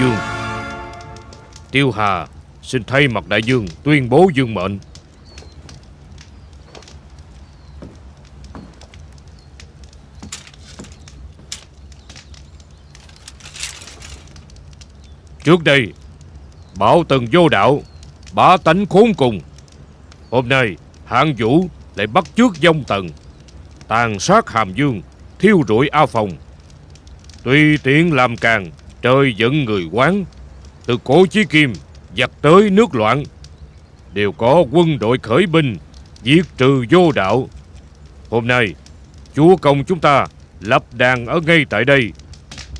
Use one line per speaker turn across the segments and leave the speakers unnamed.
dương. Tiêu Hà, xin thay mặt đại dương tuyên bố dương mệnh. Trước đây, Bảo tần vô đạo, Bá tánh khốn cùng. Hôm nay, hạng vũ lại bắt trước dông tần, Tàn sát hàm dương, Thiêu rụi A Phòng. Tùy tiện làm càng Trời giận người quán, Từ cổ chí kim Giặc tới nước loạn, Đều có quân đội khởi binh, Diệt trừ vô đạo. Hôm nay, Chúa công chúng ta Lập đàn ở ngay tại đây,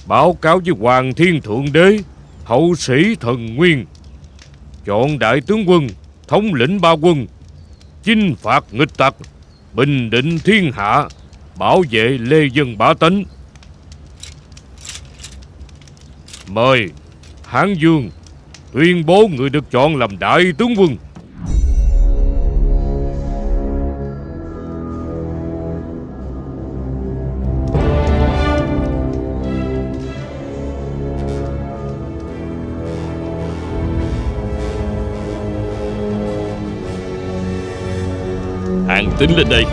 Báo cáo với Hoàng Thiên Thượng Đế, Hậu sĩ thần nguyên. Chọn đại tướng quân, Thống lĩnh ba quân, Chinh phạt nghịch tặc, Bình định thiên hạ, Bảo vệ lê dân bá tánh. Mời, Hán Dương, tuyên bố người được chọn làm đại tướng quân.
Hàng tính lên đây.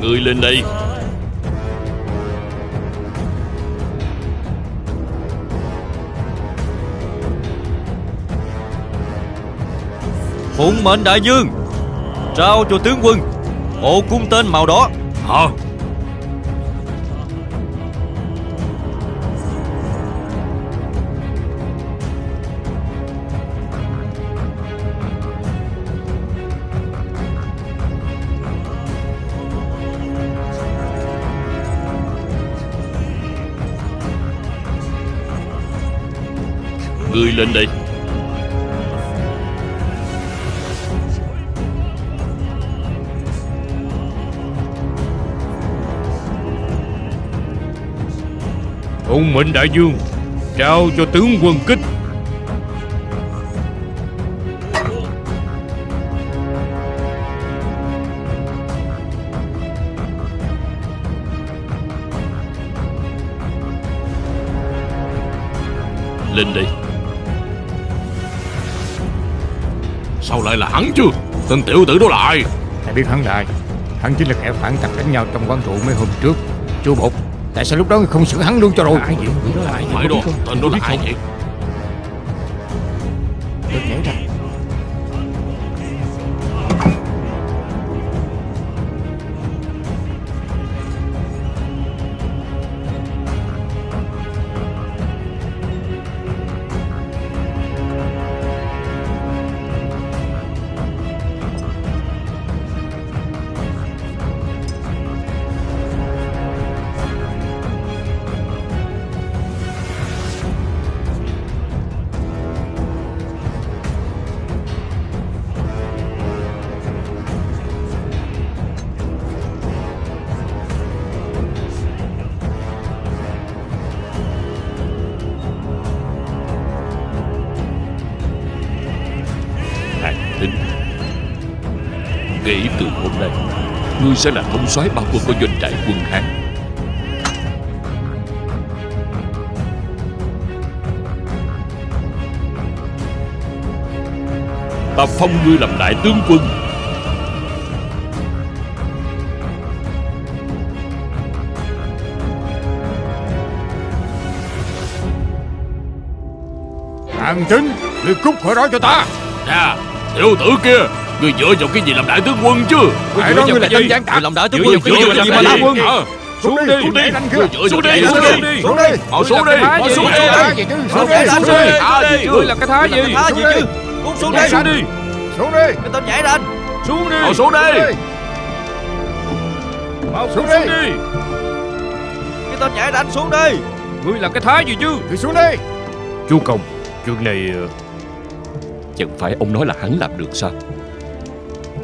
Người lên đây.
Phụng mệnh đại dương, Trao cho tướng quân Bộ cung tên màu đỏ.
Hả?
Ngươi lên đây.
Hùng mệnh đại dương Trao cho tướng quân kích.
Lên đây. Sao lại là hắn chứ Tên tiểu tử đó là ai
Thầy biết hắn là ai Hắn chính là kẻ phản tặc đánh nhau trong quán rượu mấy hôm trước Chú Bột Tại sao lúc đó không xử hắn luôn cho rồi
Ai vậy? Người đó là ai vậy?
Phải đó? Tên đó là ai vậy
Được nhảy ra
Kể từ hôm nay. Ngươi sẽ là thống soái bao quân của doanh trại quân Hán. Ta phong ngươi làm đại tướng quân.
Hàng chính Liệt cúc khỏi đó cho ta.
Nè Tiểu tử kia Ngươi dựa vào cái gì làm đại tướng quân chứ?
Tại đó ngươi là tân gián tặc
Làm đại tướng
Dựa
quân
vào cái gì? mà làm đại quân? Hả
Xuống đi
Xuống đi. Dựa
Xuống
vào
đi, xuống đi.
Xuống đi.
Họ xuống đi. Họ
làm
xuống
cái
đi.
gì?
Xuống đi. Xuống đi
Xuống đi. À gì chứ?
Ngươi làm cái thá gì?
Xuống đi.
Cút xuống đi.
ra đi. Xuống đi.
Cái tên nhảy lên.
Xuống đi.
Họ xuống đi.
Mau
Xuống
xuống
đi.
Cái tên nhảy đánh xuống đi.
Ngươi là cái thái gì chứ?
Người xuống đi.
Chú Công Chuyện này ờ,
Chẳng phải ông nói là hắn làm được sao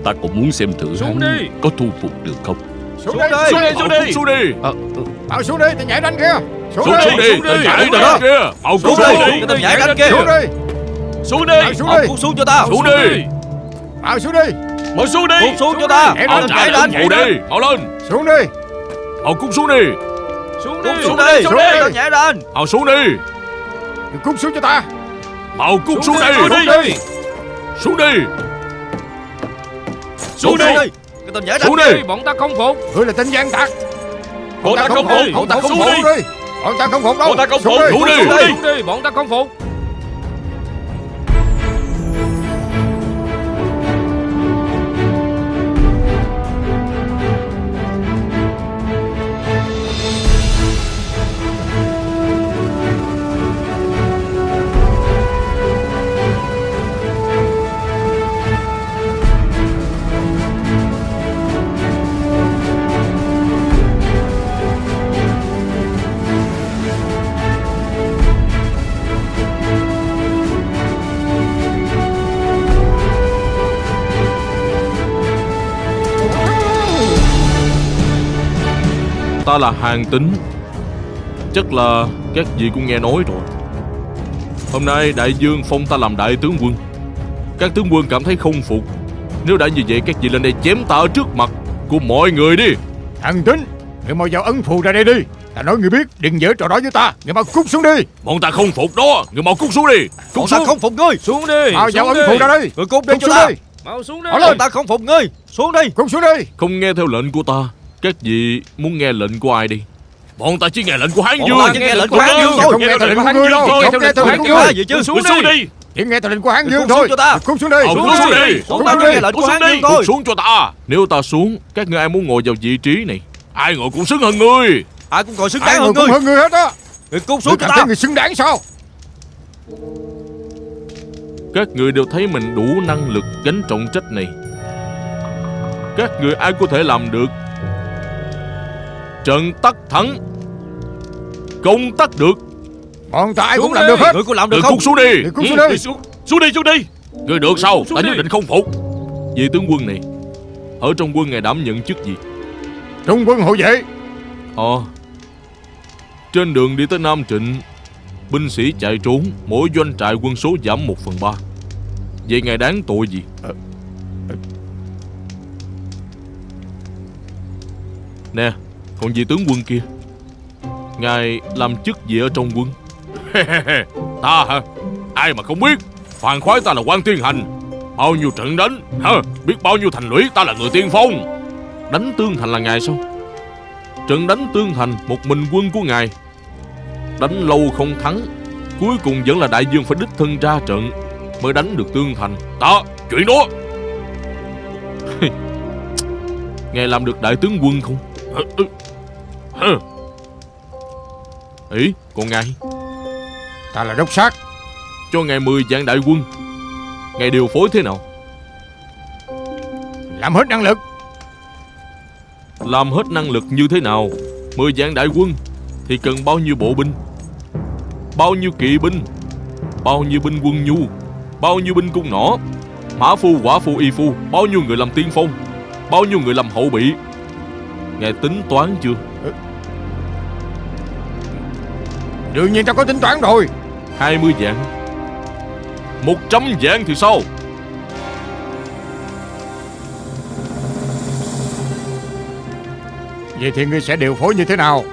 Ta cũng muốn xem thử
Xuống
hắn
đi.
có thu phục được không
Xuống,
Xuống
đi
đây.
Xuống đi xuống đi xuống đi
ờ, ờ,
Bảo xuống đi Tôi nhảy đánh kia Xuống,
Xuống
đi
xuống đi
xuống.
Tao nhảy
Xuống
đó kia Mau
Xuống
xuống
đi tên nhảy đánh kia
Xuống đi
Xuống đi
Bảo xuống
Ông
đi
cút xuống cho ta
Xuống đi
Bảo xuống đi
Mau xuống đi
Cút xuống cho ta
Mau
nhảy
chạy
đánh
hộ đi Mau lên
Xuống đi
Mau cút xuống đi
Xuống
Cút
đi
xuống
đi, xuống đi.
tên nhảy đánh
Mau xuống đi
cút xuống cho ta
Mau cút xuống
đi,
đi
xuống đi.
Xuống đi Xuống đi
xuống đi. Cái tên đánh
Xuống
Đi, Bọn ta không phục.
Ngươi là tên gian tặc.
Bọn ta không phục.
Bọn ta không phục.
đi.
Đi Bọn ta không phục đâu.
Bọn ta không phục. Xuống đi,
xuống đi, bọn ta không phục
Ta là hàng tính. Chắc là các vị cũng nghe nói rồi. Hôm nay đại dương phong ta làm đại tướng quân. Các tướng quân cảm thấy không phục. Nếu đã như vậy các vị lên đây chém ta ở trước mặt Của mọi người đi.
Thằng tính Người mau giao ấn phù ra đây đi. Ta nói người biết Đừng dở trò đó với ta. Người mau cút xuống đi.
Bọn ta không phục đó. Người mau cút xuống đi.
Bọn
Cút
ta
xuống.
không phục ngươi.
Xuống đi.
Mau giao ấn phù ra đi
Người cút đi
Cút
cho
xuống
ta.
đi.
Mau xuống đi.
Bọn ta không phục ngươi. Xuống đi.
Cút xuống đi.
Không nghe theo lệnh của ta Các vị muốn nghe lệnh của ai đi? Bọn ta chỉ nghe lệnh của Hán
Bọn
Dương
ta chỉ nghe lệnh của Hán Dương
Không nghe lệnh của ngươi đâu Không nghe lệnh của
Ta gì chứ
Xuống đi.
Chỉ nghe lệnh của Hán
Cút
Dương
xuống
thôi.
cho ta.
Cút xuống đi.
Cút xuống đi.
Bọn ta nghe lệnh của Hán Dương thôi.
Cút xuống cho ta. Nếu ta xuống Các ngươi ai muốn ngồi vào vị trí này? Ai ngồi cũng xứng hơn ngươi.
Ai cũng còn xứng đáng
người
hơn ngươi.
hơn ngươi hết á.
Người cút xuống cho ta.
người xứng đáng sao?
Các người đều thấy mình đủ năng lực gánh trọng trách này. Các người ai có thể làm được Trận tắc thắng. Công tắc được.
Bọn ta ai cũng làm
đi.
được hết.
Người có làm được không?
cút xuống đi.
Xuống
Ừ,
đi.
xuống, xuống đi xuống đi. Người được sao? Ta nhất định không phục. Vị tướng quân này Ở trong quân ngài đảm nhận chức gì?
Trung quân hộ vệ.
Ờ. Trên đường đi tới Nam Trịnh Binh sĩ chạy trốn Mỗi doanh trại quân số giảm 1 phần 3 Vậy ngài đáng tội gì? Nè Còn vị tướng quân kia Ngài làm chức gì ở trong quân? Ta hả? Ai mà không biết? Phàn khoái ta là quan tiên hành. Bao nhiêu trận đánh hả? Biết bao nhiêu thành lũy ta là người tiên phong. Đánh tương thành là ngài sao? Trận đánh tương thành một mình quân của ngài Đánh lâu không thắng Cuối cùng vẫn là đại dương phải đích thân ra trận Mới đánh được tương thành Đó chuyện đó. Ngài làm được đại tướng quân không? Ừ. Hả? Ý còn ngài.
Ta là đốc sát.
Cho ngài 10 vạn đại quân. Ngài điều phối thế nào?
Làm hết năng lực.
Làm hết năng lực như thế nào? 10 vạn đại quân Thì cần bao nhiêu bộ binh? Bao nhiêu kỵ binh? Bao nhiêu binh quân nhu? Bao nhiêu binh cung nỏ? Mã phu quả phu y phu Bao nhiêu người làm tiên phong? Bao nhiêu người làm hậu bị? Ngài tính toán chưa
Đương nhiên ta có tính toán rồi.
20 vạn 100 vạn thì sao?
Vậy thì ngươi sẽ điều phối như thế nào?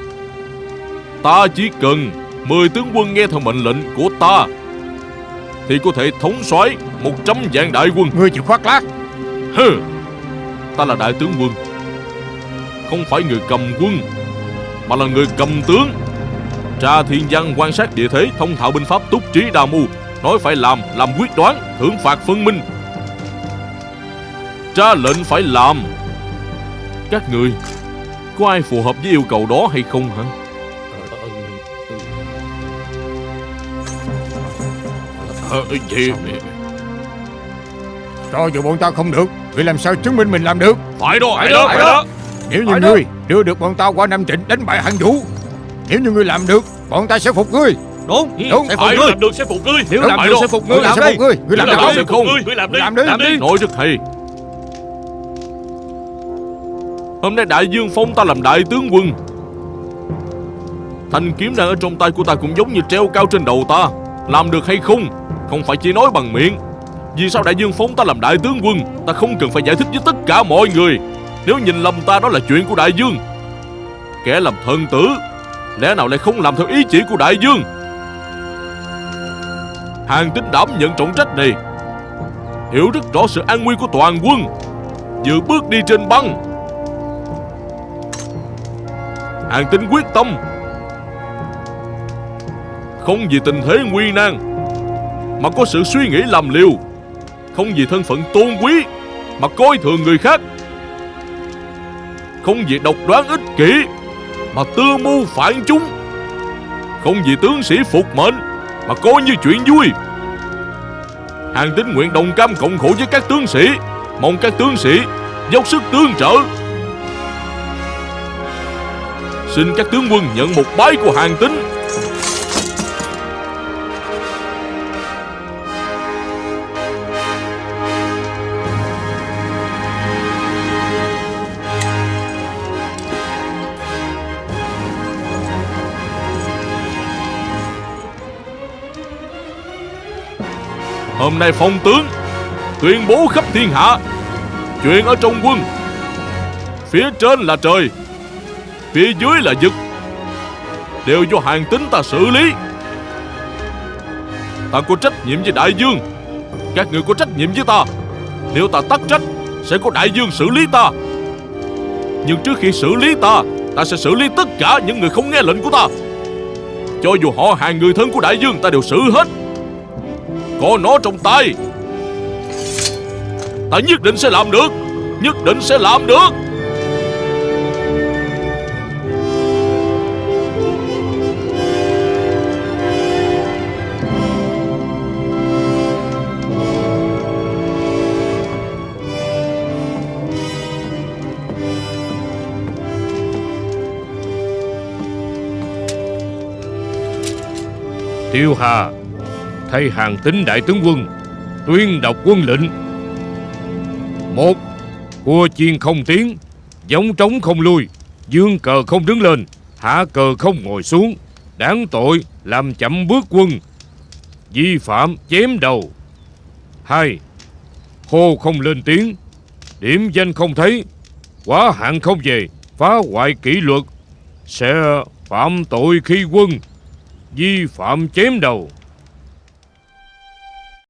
Ta chỉ cần 10 tướng quân nghe theo mệnh lệnh của ta Thì có thể thống soái 100 vạn đại quân.
Ngươi chịu khoác lác.
Hừ Ta là đại tướng quân Không phải người cầm quân Mà là người cầm tướng Tra thiên văn quan sát địa thế Thông thạo binh pháp túc trí đa mưu. Nói phải làm, làm quyết đoán Thưởng phạt phân minh. Tra lệnh phải làm. Các người Có ai phù hợp với yêu cầu đó hay không hả? Ờ, gì
Cho dù bọn ta không được Ngươi làm sao chứng minh mình làm được?
Phải đó, phải
Phải
đó,
đó,
phải đó.
Nếu như
Phải đó.
ngươi đưa được bọn ta qua Nam Trịnh đánh bại hạng vũ Nếu như ngươi làm được Bọn ta sẽ phục ngươi.
Đúng.
Đúng,
Sẽ phục ngươi.
làm được sẽ phục ngươi.
Nếu làm được sẽ phục
Ngươi làm
đi
phục ngươi. Làm được
sẽ không
ngươi. làm đi
Làm đi.
làm đi.
Nói cho thầy Hôm nay đại dương phong ta làm đại tướng quân. Thanh kiếm đang ở trong tay của ta cũng giống như treo cao trên đầu ta. Làm được hay không Không phải chỉ nói bằng miệng. Vì sao đại dương phong ta làm đại tướng quân Ta không cần phải giải thích với tất cả mọi người. Nếu nhìn lầm ta đó là chuyện của đại dương. Kẻ làm thần tử Lẽ nào lại không làm theo ý chỉ của đại dương? Hàng tính đảm nhận trọng trách này. Hiểu rất rõ sự an nguy của toàn quân. Dự bước đi trên băng. Hàng tính quyết tâm. Không vì tình thế nguy nan, Mà có sự suy nghĩ làm liều. Không vì thân phận tôn quý, Mà coi thường người khác. Không vì độc đoán ích kỷ mà tư mưu phản chúng. Không vì tướng sĩ phục mệnh, Mà coi như chuyện vui. Hàng tín nguyện đồng cam cộng khổ với các tướng sĩ, Mong các tướng sĩ dốc sức tương trợ. Xin các tướng quân nhận một bái của hàng tính Hôm nay phong tướng tuyên bố khắp thiên hạ chuyện ở trong quân. Phía trên là trời, phía dưới là vực. Đều do hàng tính ta xử lý. Ta có trách nhiệm với đại dương. Các người có trách nhiệm với ta. Nếu ta tắc trách, sẽ có đại dương xử lý ta. Nhưng trước khi xử lý ta ta sẽ xử lý tất cả những người không nghe lệnh của ta. Cho dù họ hàng người thân của đại dương, ta đều xử hết có nó trong tay. Ta nhất định sẽ làm được, Nhất định sẽ làm được.
Tiêu Hà Thay hàng tính đại tướng quân, Tuyên đọc quân lệnh. Một, Cua chiên không tiến Giống trống không lui, Dương cờ không đứng lên, Hạ cờ không ngồi xuống, Đáng tội làm chậm bước quân, Vi phạm chém đầu. Hai, Hô không lên tiếng, Điểm danh không thấy, Quá hạn không về, Phá hoại kỷ luật, Sẽ phạm tội khi quân, Vi phạm chém đầu.